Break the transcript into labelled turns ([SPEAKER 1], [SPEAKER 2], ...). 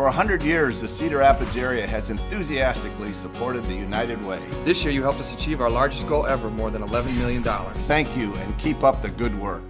[SPEAKER 1] For 100 years, the Cedar Rapids area has enthusiastically supported the United Way.
[SPEAKER 2] This year you helped us achieve our largest goal ever, more than $11 million.
[SPEAKER 1] Thank you and keep up the good work.